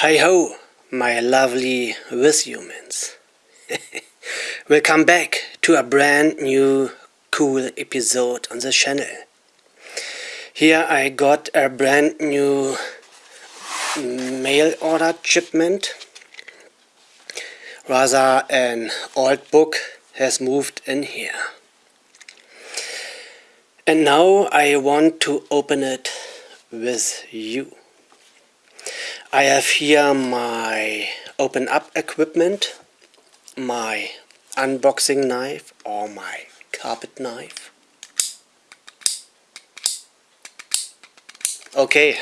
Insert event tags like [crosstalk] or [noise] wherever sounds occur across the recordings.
Hi ho, my lovely with humans. [laughs] Welcome back to a brand new cool episode on the channel. Here I got a brand new mail order shipment. Rather an old book has moved in here. And now I want to open it with you. I have here my open up equipment, my unboxing knife or my carpet knife. Okay, [laughs]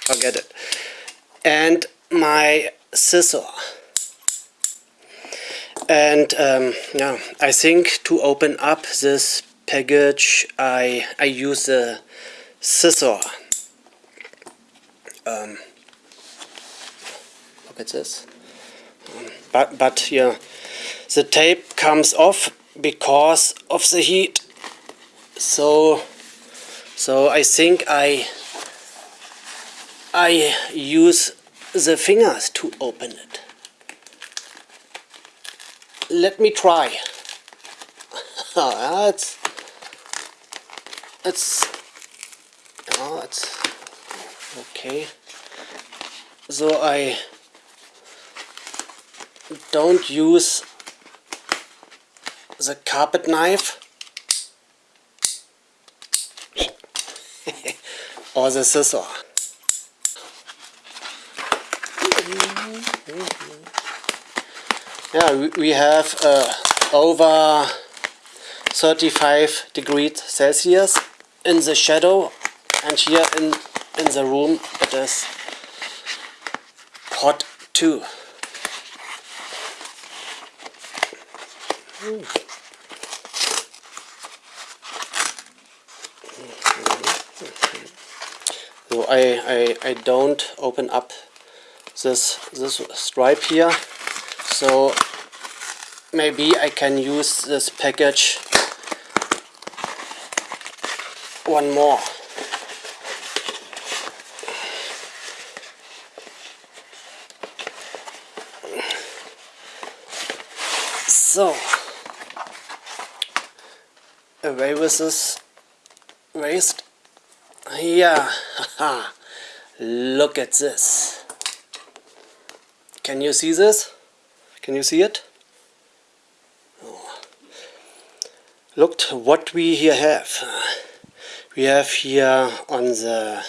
forget it. And my scissor. And um, yeah, I think to open up this package I, I use a scissor. Um, this. Um, but, but yeah, the tape comes off because of the heat. So, so I think I, I use the fingers to open it. Let me try. oh, [laughs] it's, it's, oh, it's okay. So I don't use the carpet knife [laughs] or the scissor. Yeah, we have uh, over 35 degrees Celsius in the shadow and here in, in the room it is hot too. So I, I, I don't open up this, this stripe here. So maybe I can use this package one more. So away with this waste. Yeah, look at this. Can you see this? Can you see it? Oh. Look what we here have. We have here on the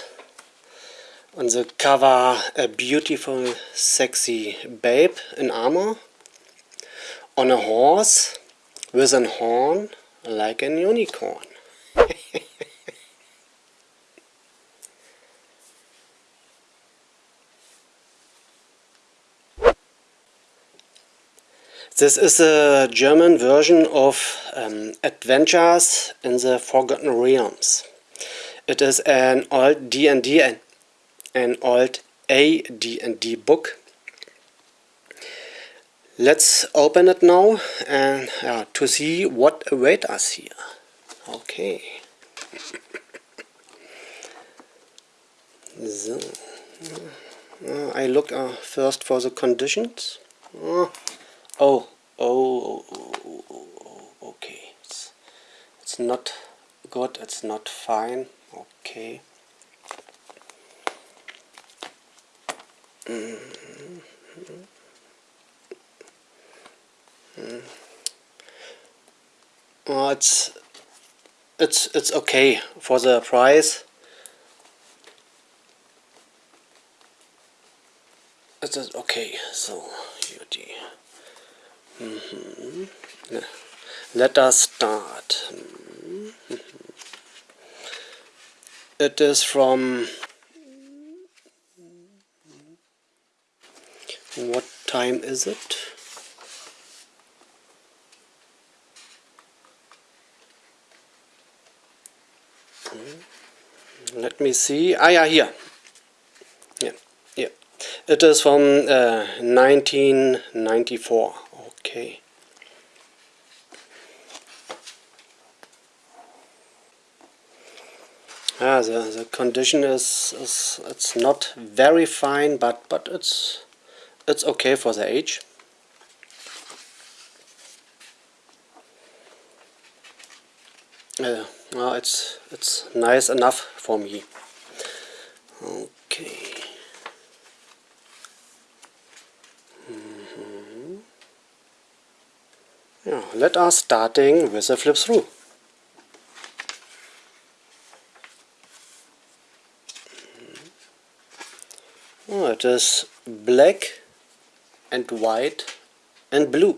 on the cover a beautiful sexy babe in armor on a horse with an horn like an unicorn. [laughs] this is a German version of um, Adventures in the Forgotten Realms. It is an old D&D, an old AD&D book Let's open it now and yeah, to see what awaits us here. Okay. so, uh, I look uh, first for the conditions. Uh, oh, oh, oh, oh, okay. It's, it's not good, it's not fine. Okay. Mm -hmm. It's it's it's okay for the price. It is okay. So beauty. Mm -hmm. Let us start. Mm -hmm. It is from what time is it? let me see. Ah yeah here yeah yeah it is from uh, 1994 okay. Yeah, the, the condition is, is it's not very fine, but but it's it's okay for the age. Uh, well, it's it's nice enough for me. Okay. Mm -hmm. Yeah, let us starting with a flip through. Oh, it is black and white and blue.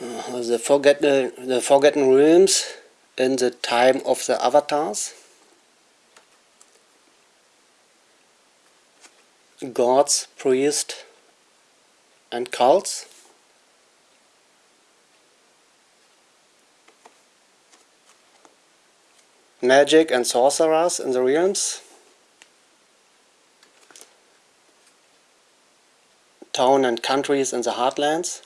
Uh, the forgotten uh, the forgotten realms in the time of the avatars gods priests and cults. Magic and sorcerers in the realms. Town and countries in the heartlands.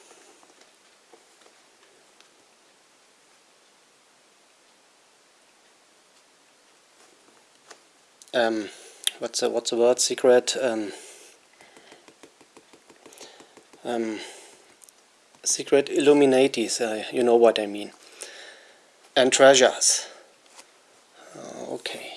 Um, what's the what's the word? Secret. Um, um, secret Illuminatis, uh, you know what I mean, and treasures. Uh, okay.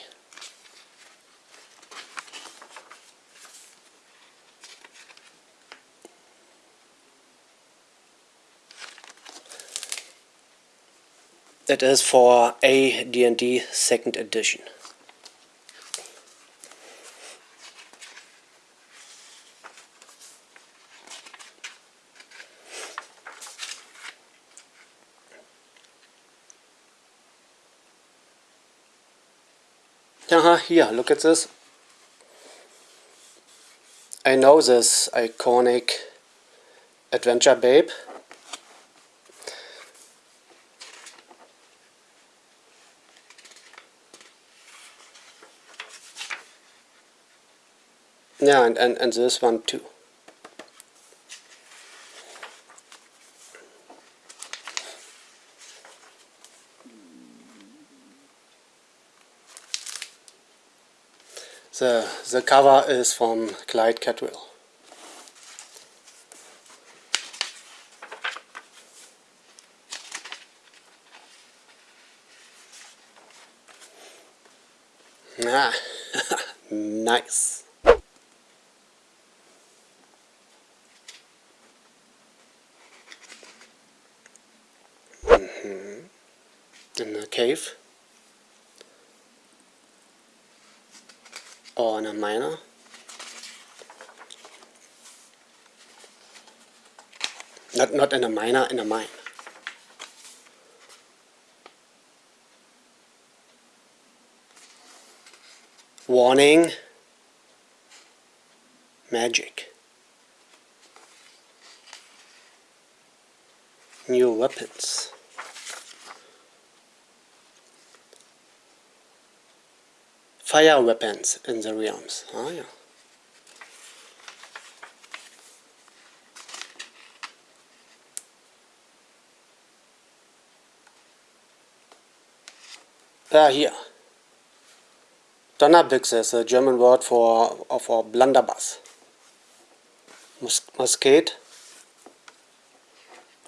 It is for a D&D second edition. Here, look at this. I know this iconic adventure babe. Yeah, and, and, and this one too. The, the cover is from Clyde Caldwell. Ah, [laughs] nice. Mm -hmm. In the cave. Oh, or in a miner. Not, not in a miner, in a mine. Warning, magic. New weapons. Fire weapons in the realms. Oh, yeah. Ah, here. Donnerbüchse is a German word for, for blunderbuss. Mus musket.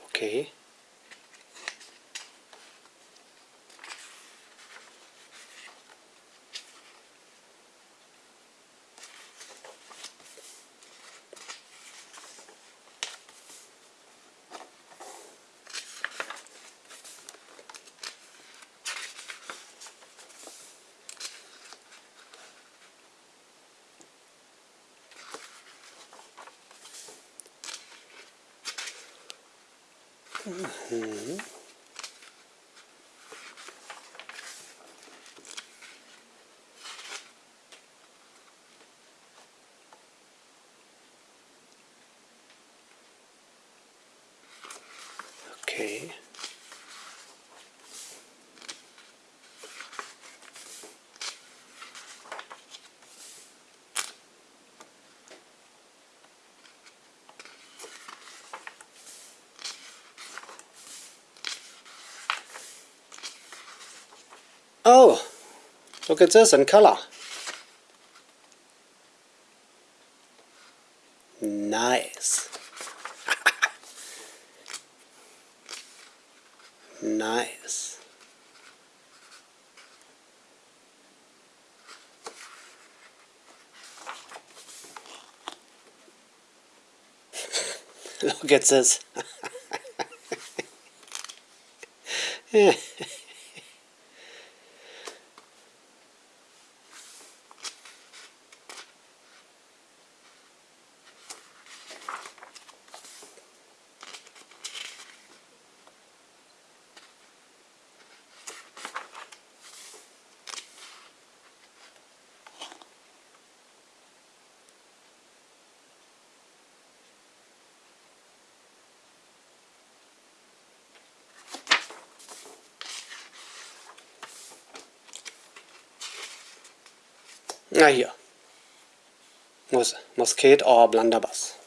Okay. Okay. Oh, look at this in color. Look at this. [laughs] Na hier. Mus Musket or Blunderbuss.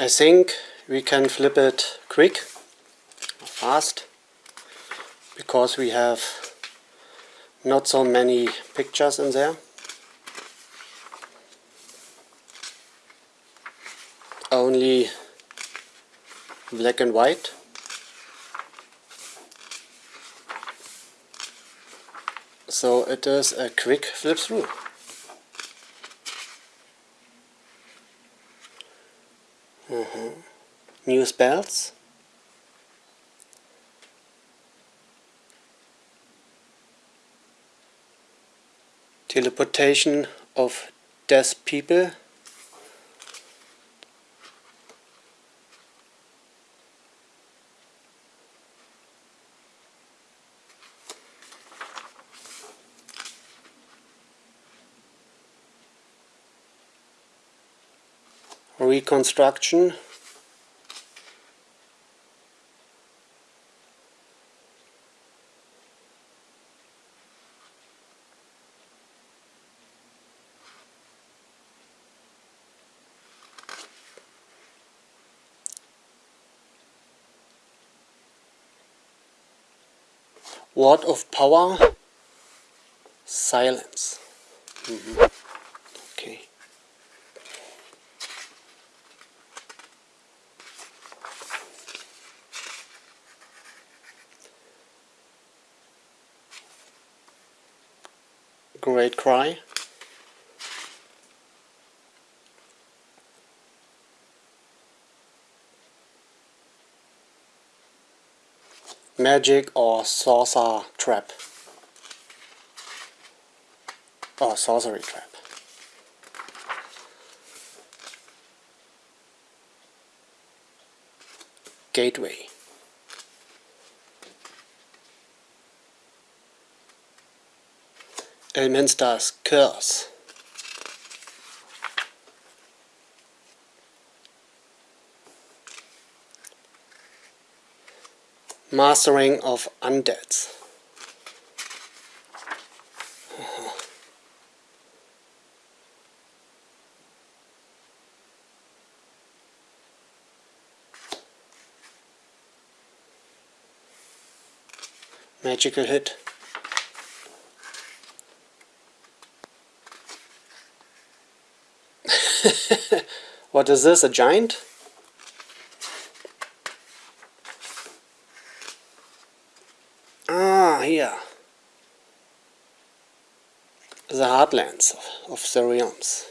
I think we can flip it quick, fast, because we have not so many pictures in there. Black and white. So it is a quick flip through. Uh -huh. new spells. Teleportation of dead people reconstruction Word of power silence mm -hmm. Great cry. Magic or sorcerer trap. Or sorcery trap. Gateway. Elminster's Curse. Mastering of Undeads. Magical hit. [laughs] what is this, a giant? Ah, here. The heartlands of, of the realms.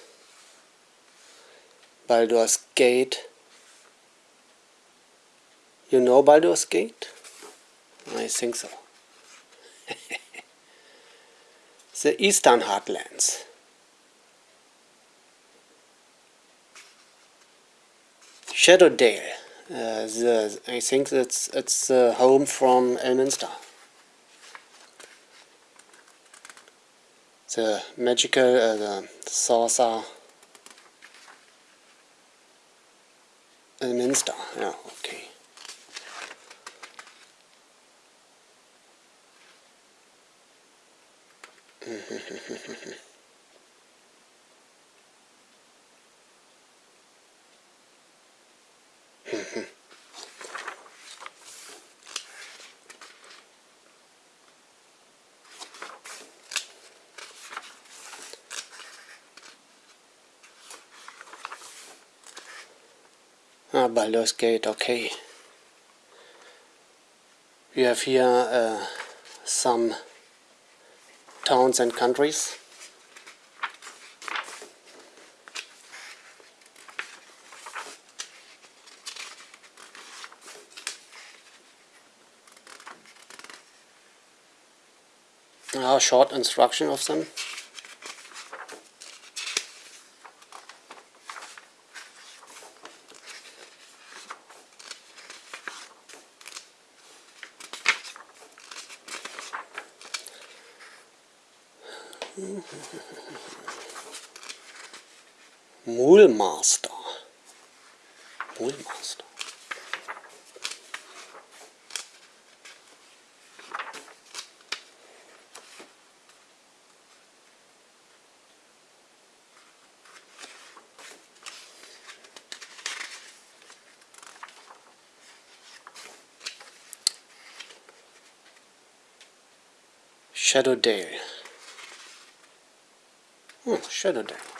Baldur's Gate. You know Baldur's Gate? I think so. [laughs] the Eastern Heartlands. Shadowdale. Uh, the, I think that's it's the home from Elminster. The magical, uh, the saucer Elminster, yeah, okay. [laughs] Ah, Baldur's Gate, okay. We have here uh, some towns and countries. A short instruction of them. Mulmaster. Mulmaster. Shadowdale. Hmm, Shadowdale. Oh,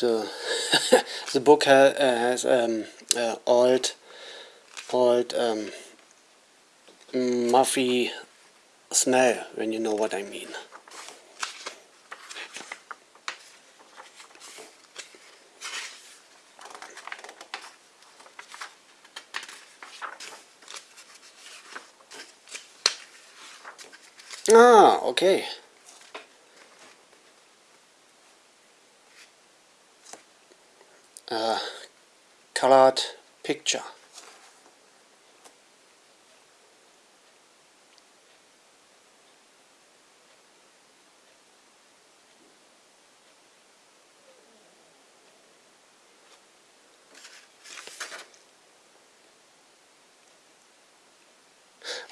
the [laughs] the book ha has um, uh, old old um, muffy smell, when you know what I mean. Ah, okay. Uh, colored picture.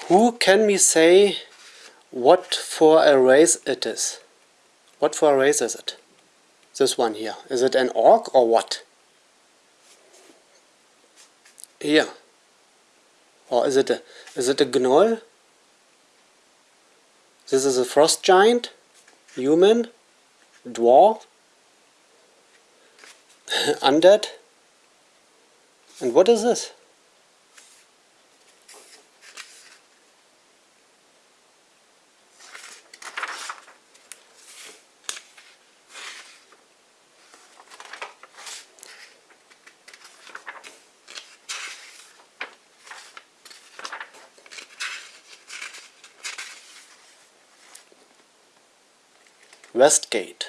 Who can we say what for a race it is? What for a race is it? This one here. Is it an orc or what? Here. Or is it a is it a gnoll? This is a frost giant? Human? Dwarf? [laughs] Undead? And what is this? Westgate.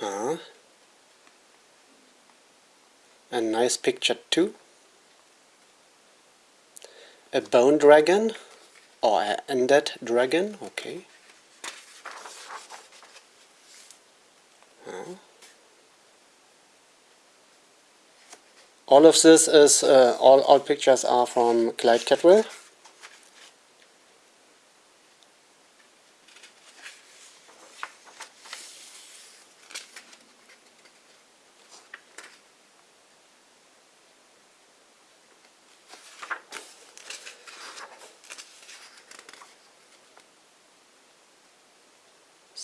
Huh. a nice picture too. A bone dragon or an undead dragon? Okay All of this is, uh, all, all pictures are from Clyde Caldwell.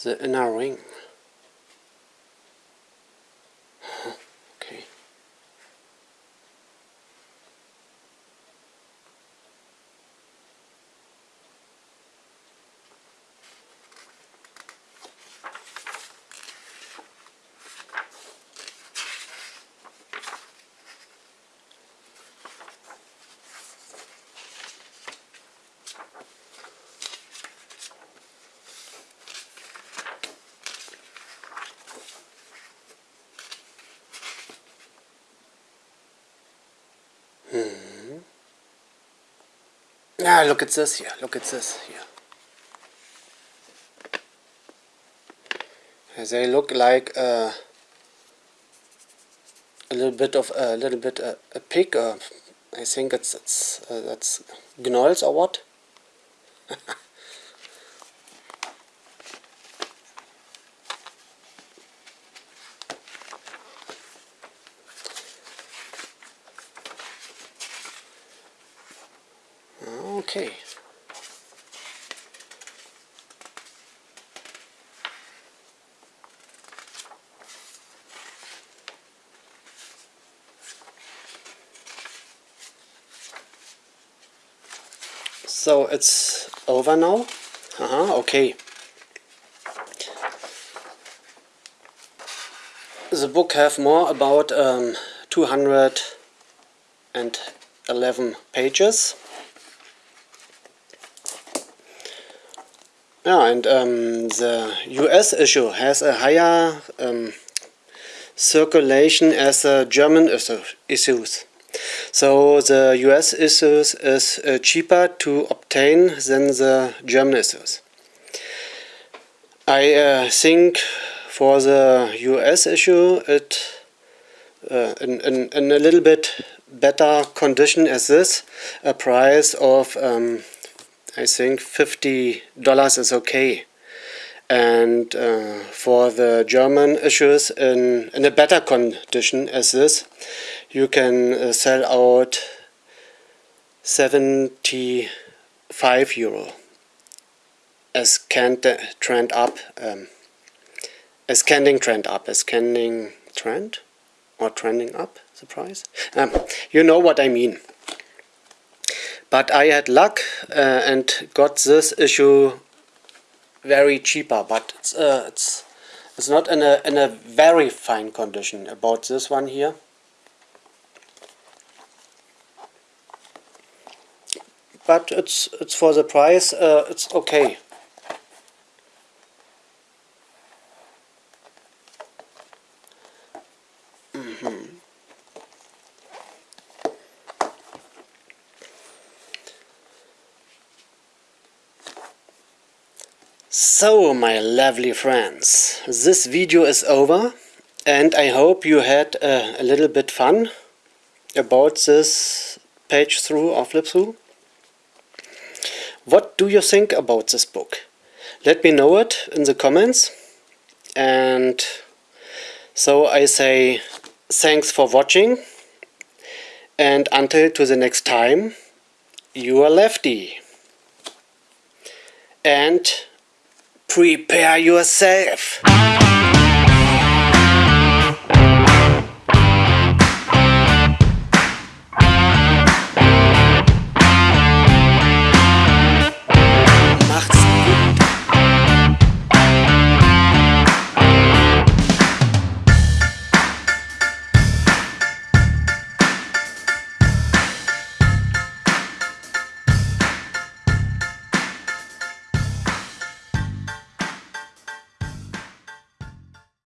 The inner ring. Hmm. Ah, look at this here. Look at this here. They look like uh, a little bit of a little bit uh, a pig. I think it's it's uh, that's gnolls or what. [laughs] okay. So it's over now? Uh -huh, okay. The book have more about um, 211 pages. Yeah, and um, the US issue has a higher um, circulation as the German issues. So the US issues is uh, cheaper to obtain than the German issues. I uh, think for the US issue it uh, in, in, in, a little bit better condition as this, a price of um, I think $50 is okay. And uh, for the German issues in, in a better condition as this, you can uh, sell out 75 euro as can trend up, um, as canning trend up, as canning trend or trending up the price. Um, you know what I mean. But I had luck uh, and got this issue very cheaper, but it's, uh, it's, it's not in a, in a very fine condition about this one here. but it's it's for the price uh, it's okay So my lovely friends, this video is over and I hope you had a little bit fun about this page through or flip through. What do you think about this book? Let me know it in the comments. And so I say thanks for watching. And until to the next time, you are Lefty. And prepare yourself.